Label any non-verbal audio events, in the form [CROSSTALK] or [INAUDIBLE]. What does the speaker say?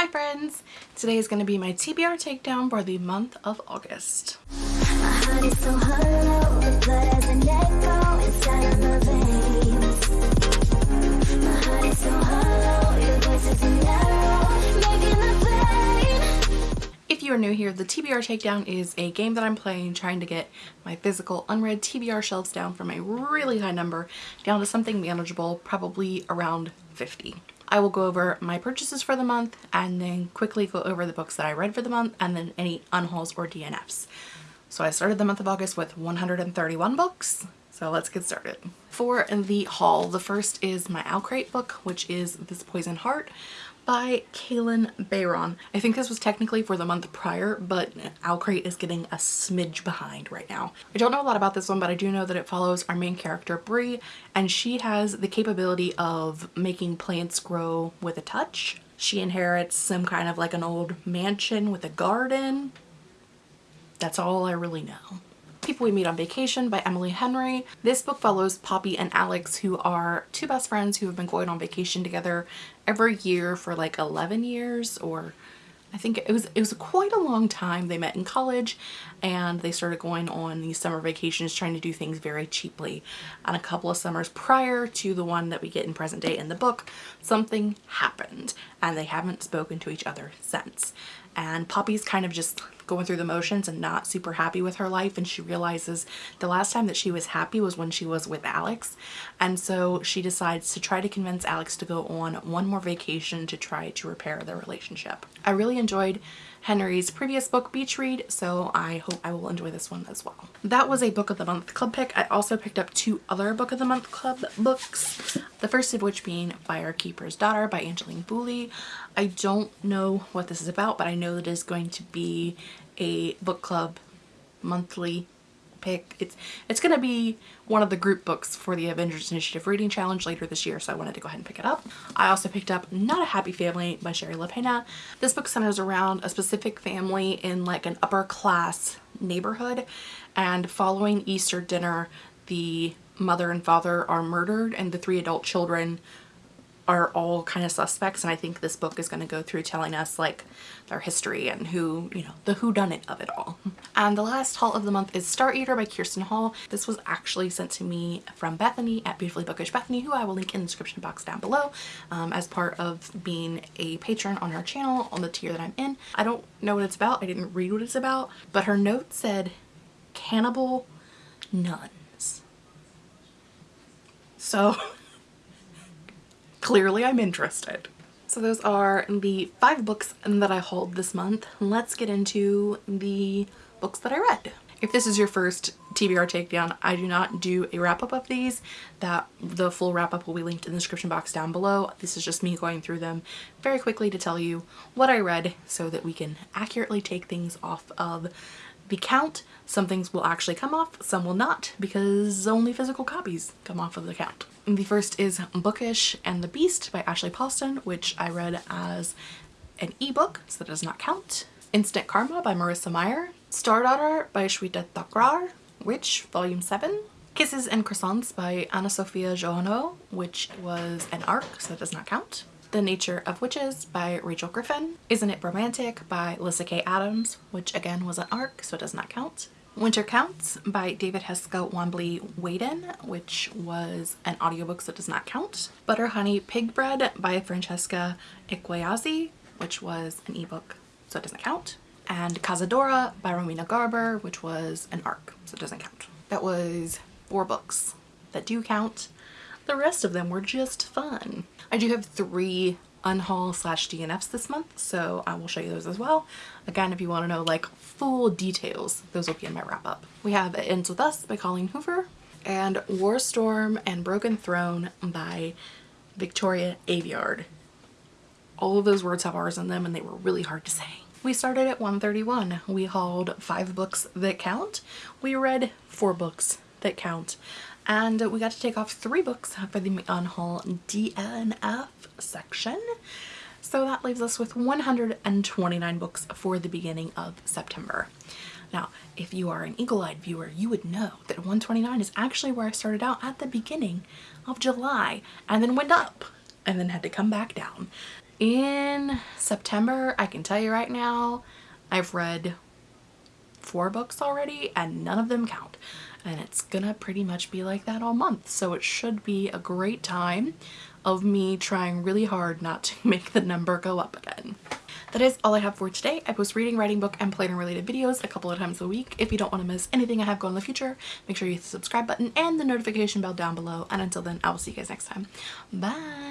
Hi friends! Today is going to be my TBR takedown for the month of August. If you are new here, the TBR Takedown is a game that I'm playing trying to get my physical unread TBR shelves down from a really high number down to something manageable, probably around 50. I will go over my purchases for the month and then quickly go over the books that I read for the month and then any unhauls or DNFs. So I started the month of August with 131 books. So let's get started. For the haul, the first is my OwlCrate book, which is This Poison Heart by Kalynn Bayron. I think this was technically for the month prior, but OwlCrate is getting a smidge behind right now. I don't know a lot about this one, but I do know that it follows our main character, Bree, and she has the capability of making plants grow with a touch. She inherits some kind of like an old mansion with a garden. That's all I really know. People We Meet on Vacation by Emily Henry. This book follows Poppy and Alex who are two best friends who have been going on vacation together every year for like 11 years or I think it was it was quite a long time. They met in college and they started going on these summer vacations trying to do things very cheaply. And a couple of summers prior to the one that we get in present day in the book, something happened and they haven't spoken to each other since. And Poppy's kind of just going through the motions and not super happy with her life and she realizes the last time that she was happy was when she was with Alex and so she decides to try to convince Alex to go on one more vacation to try to repair their relationship. I really enjoyed Henry's previous book Beach Read so I hope I will enjoy this one as well. That was a book of the month club pick. I also picked up two other book of the month club books. The first of which being Firekeeper's Daughter by Angeline Boulley. I don't know what this is about but I know that it is going to be a book club monthly pick. It's it's going to be one of the group books for the Avengers Initiative Reading Challenge later this year, so I wanted to go ahead and pick it up. I also picked up Not a Happy Family by Shari Lapena. This book centers around a specific family in like an upper class neighborhood and following Easter dinner the mother and father are murdered and the three adult children are all kind of suspects and I think this book is going to go through telling us like their history and who, you know, the who done it of it all. [LAUGHS] And the last haul of the month is Star Eater by Kerstin Hall. This was actually sent to me from Bethany at Beautifully Bookish Bethany, who I will link in the description box down below um, as part of being a patron on her channel on the tier that I'm in. I don't know what it's about. I didn't read what it's about, but her note said cannibal nuns. So [LAUGHS] clearly I'm interested. So those are the five books that I hauled this month. Let's get into the books that I read. If this is your first TBR takedown, I do not do a wrap up of these. That The full wrap up will be linked in the description box down below. This is just me going through them very quickly to tell you what I read so that we can accurately take things off of count. Some things will actually come off, some will not because only physical copies come off of the count. The first is Bookish and the Beast by Ashley Poston, which I read as an ebook, so that does not count. Instant Karma by Marissa Meyer. Star Daughter by Shweta Thakrar, Witch, Volume 7. Kisses and Croissants by Anna Sophia Jouhanneau, which was an arc, so that does not count. The Nature of Witches by Rachel Griffin. Isn't It Romantic by Lyssa Kay Adams, which again was an arc, so it does not count. Winter Counts by David Heska Wanbli Weiden, which was an audiobook so it does not count. Butter Honey Pig Bread by Francesca Ekwuyasi, which was an ebook so it doesn't count. And Cazadora by Romina Garber, which was an arc so it doesn't count. That was four books that do count. The rest of them were just fun. I do have three unhaul slash DNFs this month so I will show you those as well. Again if you want to know like full details those will be in my wrap up. We have It Ends With Us by Colleen Hoover and Warstorm and Broken Throne by Victoria Aveyard. All of those words have R's in them and they were really hard to say. We started at 131. We hauled five books that count. We read four books that count and we got to take off three books for the unhaul DNF section. So that leaves us with 129 books for the beginning of September. Now, if you are an eagle-eyed viewer, you would know that 129 is actually where I started out at the beginning of July and then went up and then had to come back down. In September, I can tell you right now, I've read four books already and none of them count. And it's gonna pretty much be like that all month. So it should be a great time of me trying really hard not to [LAUGHS] make the number go up again. That is all I have for today. I post reading, writing, book, and planner related videos a couple of times a week. If you don't want to miss anything I have going in the future, make sure you hit the subscribe button and the notification bell down below. And until then, I will see you guys next time. Bye!